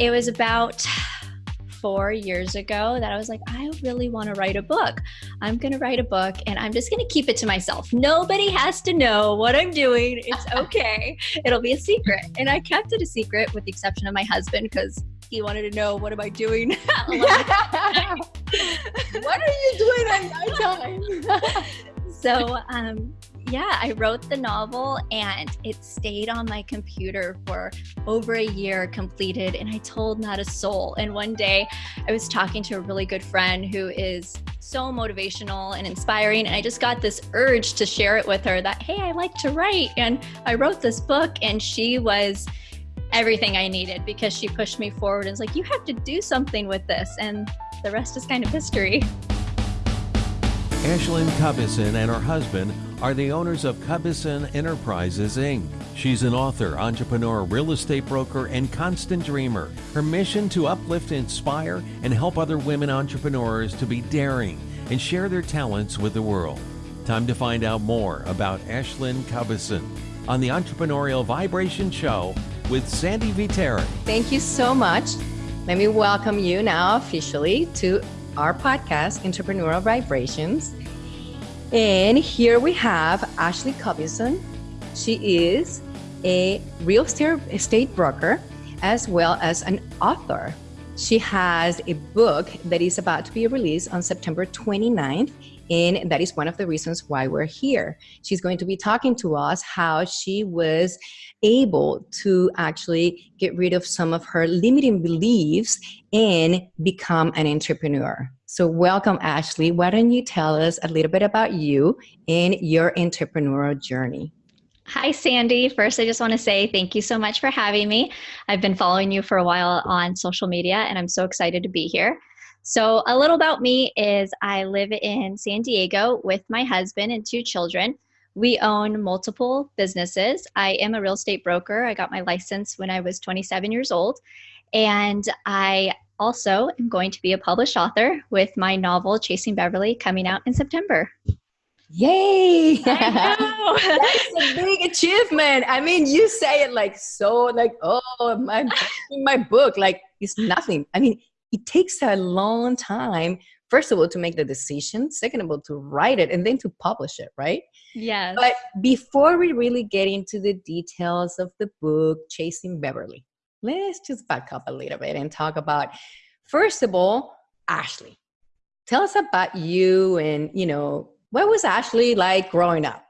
it was about four years ago that I was like, I really want to write a book. I'm going to write a book and I'm just going to keep it to myself. Nobody has to know what I'm doing. It's okay. It'll be a secret. And I kept it a secret with the exception of my husband because he wanted to know what am I doing? what are you doing at nighttime? so um, yeah, I wrote the novel and it stayed on my computer for over a year completed, and I told not a soul. And one day I was talking to a really good friend who is so motivational and inspiring, and I just got this urge to share it with her that, hey, I like to write, and I wrote this book, and she was everything I needed because she pushed me forward and was like, you have to do something with this. And the rest is kind of history. Ashlyn Cubison and her husband are the owners of Cubison Enterprises, Inc. She's an author, entrepreneur, real estate broker, and constant dreamer. Her mission to uplift, inspire, and help other women entrepreneurs to be daring and share their talents with the world. Time to find out more about Ashlyn Cubison on the Entrepreneurial Vibration Show with Sandy Viteri. Thank you so much. Let me welcome you now officially to our podcast, Entrepreneurial Vibrations. And here we have Ashley Cubison. She is a real estate broker as well as an author. She has a book that is about to be released on September 29th, and that is one of the reasons why we're here. She's going to be talking to us how she was able to actually get rid of some of her limiting beliefs and become an entrepreneur. So, welcome, Ashley. Why don't you tell us a little bit about you and your entrepreneurial journey? Hi, Sandy. First, I just want to say thank you so much for having me. I've been following you for a while on social media, and I'm so excited to be here. So, a little about me is I live in San Diego with my husband and two children. We own multiple businesses. I am a real estate broker. I got my license when I was 27 years old. And I also am going to be a published author with my novel Chasing Beverly coming out in September. Yay! That's a big achievement. I mean, you say it like so, like, oh, my my book, like it's nothing. I mean, it takes a long time. First of all, to make the decision. Second of all, to write it and then to publish it, right? Yes. But before we really get into the details of the book, Chasing Beverly, let's just back up a little bit and talk about first of all ashley tell us about you and you know what was ashley like growing up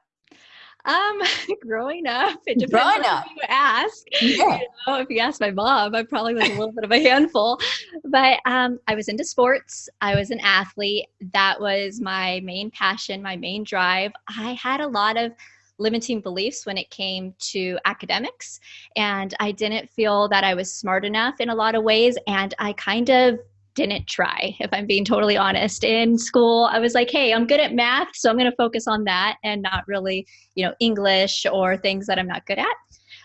um, growing up, it depends growing up. you ask. Yeah. You know, if you ask my mom, I probably was a little bit of a handful. But um, I was into sports. I was an athlete. That was my main passion, my main drive. I had a lot of limiting beliefs when it came to academics. And I didn't feel that I was smart enough in a lot of ways. And I kind of didn't try, if I'm being totally honest. In school, I was like, hey, I'm good at math, so I'm going to focus on that and not really, you know, English or things that I'm not good at.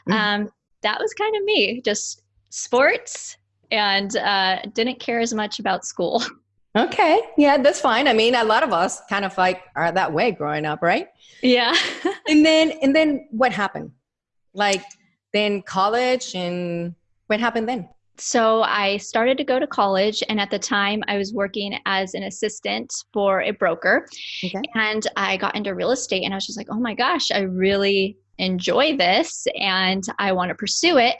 Mm-hmm. Um, that was kind of me, just sports and uh, didn't care as much about school. Okay. Yeah, that's fine. I mean, a lot of us kind of like are that way growing up, right? Yeah. and then and then what happened? Like then college and what happened then? So I started to go to college and at the time I was working as an assistant for a broker. Okay. And I got into real estate and I was just like, "Oh my gosh, I really enjoy this and I want to pursue it.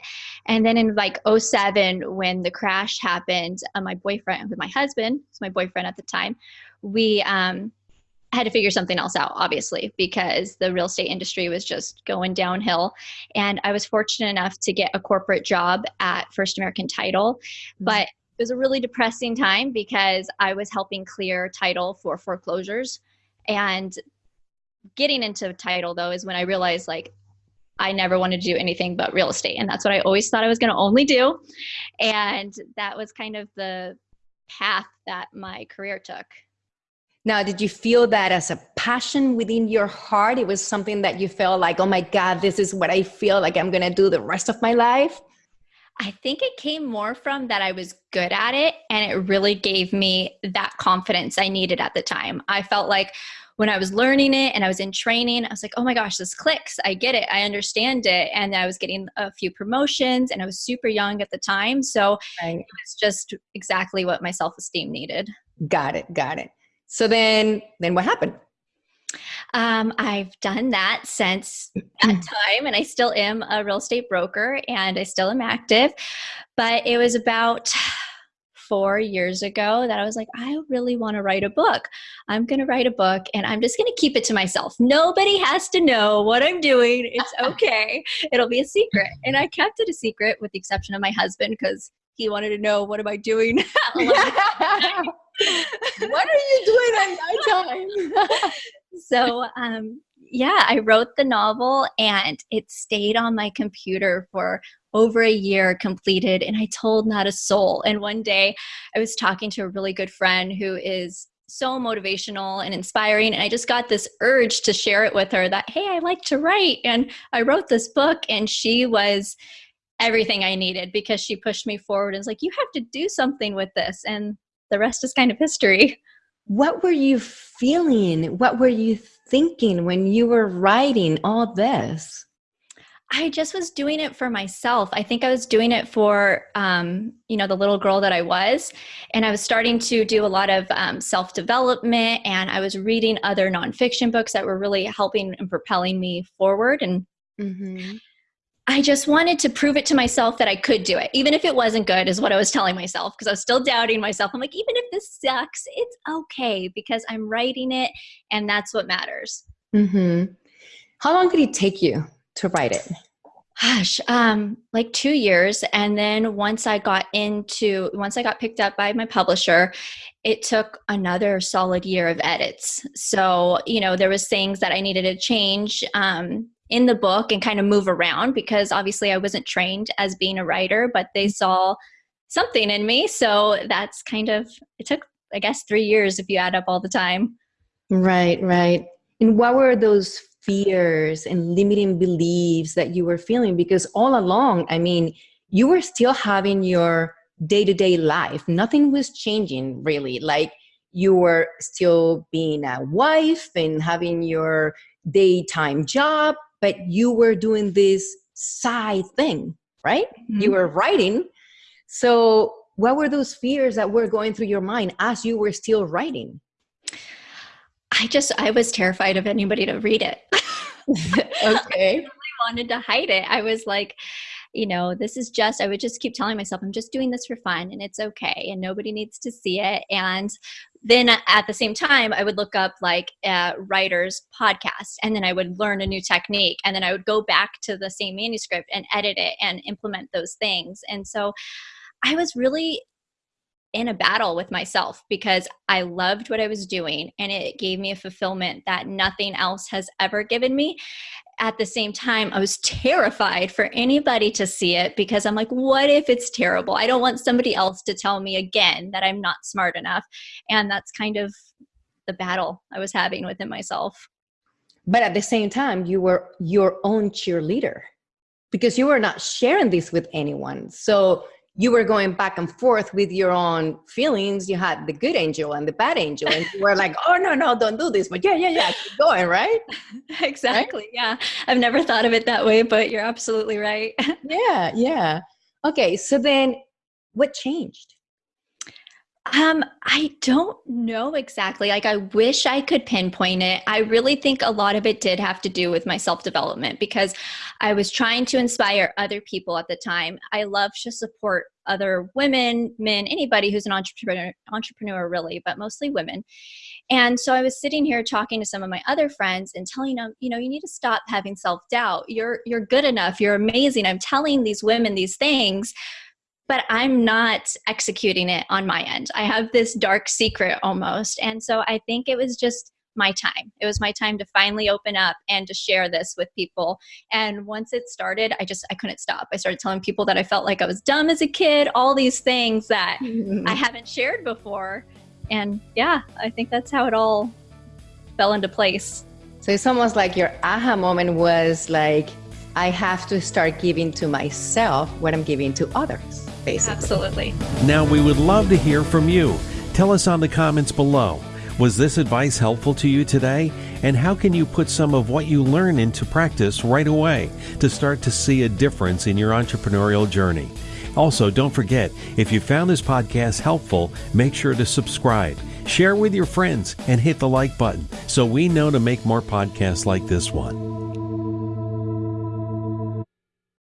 And then in like 07, when the crash happened, uh, my boyfriend with my husband, was my boyfriend at the time, we um, had to figure something else out, obviously, because the real estate industry was just going downhill. And I was fortunate enough to get a corporate job at First American Title, mm-hmm. but it was a really depressing time because I was helping clear title for foreclosures. And getting into title though is when I realized like I never wanted to do anything but real estate. And that's what I always thought I was going to only do. And that was kind of the path that my career took. Now, did you feel that as a passion within your heart? It was something that you felt like, oh my God, this is what I feel like I'm going to do the rest of my life? I think it came more from that I was good at it and it really gave me that confidence I needed at the time. I felt like when I was learning it and I was in training, I was like, oh my gosh, this clicks. I get it. I understand it. And I was getting a few promotions and I was super young at the time. So right. it was just exactly what my self esteem needed. Got it. Got it. So then, then what happened? Um, I've done that since that time, and I still am a real estate broker and I still am active. But it was about four years ago that I was like, I really want to write a book. I'm going to write a book and I'm just going to keep it to myself. Nobody has to know what I'm doing. It's okay. It'll be a secret. And I kept it a secret with the exception of my husband because he wanted to know what am I doing? what are you doing at night time? so um, yeah, I wrote the novel and it stayed on my computer for over a year completed and I told not a soul. And one day I was talking to a really good friend who is so motivational and inspiring and I just got this urge to share it with her that hey, I like to write and I wrote this book and she was everything I needed because she pushed me forward and was like you have to do something with this and the rest is kind of history. What were you feeling? What were you thinking when you were writing all this? I just was doing it for myself. I think I was doing it for, um, you know, the little girl that I was. And I was starting to do a lot of um, self development and I was reading other nonfiction books that were really helping and propelling me forward. And mm-hmm. I just wanted to prove it to myself that I could do it, even if it wasn't good, is what I was telling myself because I was still doubting myself. I'm like, even if this sucks, it's okay because I'm writing it and that's what matters. Mm-hmm. How long did it take you to write it? Gosh, um, like two years. And then once I got into, once I got picked up by my publisher, it took another solid year of edits. So, you know, there was things that I needed to change. Um, in the book and kind of move around because obviously I wasn't trained as being a writer, but they mm-hmm. saw something in me. So that's kind of, it took, I guess, three years if you add up all the time. Right, right. And what were those fears and limiting beliefs that you were feeling? Because all along, I mean, you were still having your day to day life, nothing was changing really. Like, you were still being a wife and having your daytime job but you were doing this side thing, right? Mm-hmm. You were writing. So, what were those fears that were going through your mind as you were still writing? I just, I was terrified of anybody to read it. okay. I really wanted to hide it. I was like, you know, this is just, I would just keep telling myself, I'm just doing this for fun and it's okay and nobody needs to see it. And then at the same time, I would look up like a writer's podcast and then I would learn a new technique and then I would go back to the same manuscript and edit it and implement those things. And so I was really in a battle with myself because I loved what I was doing and it gave me a fulfillment that nothing else has ever given me at the same time, I was terrified for anybody to see it because I'm like, what if it's terrible? I don't want somebody else to tell me again that I'm not smart enough. And that's kind of the battle I was having within myself. But at the same time, you were your own cheerleader because you were not sharing this with anyone. So you were going back and forth with your own feelings. You had the good angel and the bad angel, and you were like, "Oh no, no, don't do this." But yeah, yeah, yeah, keep going, right? exactly. Right? Yeah, I've never thought of it that way, but you're absolutely right. yeah, yeah. Okay, so then, what changed? Um, I don't know exactly. Like, I wish I could pinpoint it. I really think a lot of it did have to do with my self development because I was trying to inspire other people at the time. I love to support other women, men, anybody who's an entrepreneur, entrepreneur really, but mostly women. And so I was sitting here talking to some of my other friends and telling them, you know, you need to stop having self doubt. You're you're good enough. You're amazing. I'm telling these women these things but I'm not executing it on my end. I have this dark secret almost. And so I think it was just my time. It was my time to finally open up and to share this with people. And once it started, I just I couldn't stop. I started telling people that I felt like I was dumb as a kid, all these things that I haven't shared before. And yeah, I think that's how it all fell into place. So it's almost like your aha moment was like I have to start giving to myself what I'm giving to others basically. Absolutely. Now, we would love to hear from you. Tell us on the comments below. Was this advice helpful to you today? And how can you put some of what you learn into practice right away to start to see a difference in your entrepreneurial journey? Also, don't forget, if you found this podcast helpful, make sure to subscribe, share with your friends, and hit the like button so we know to make more podcasts like this one.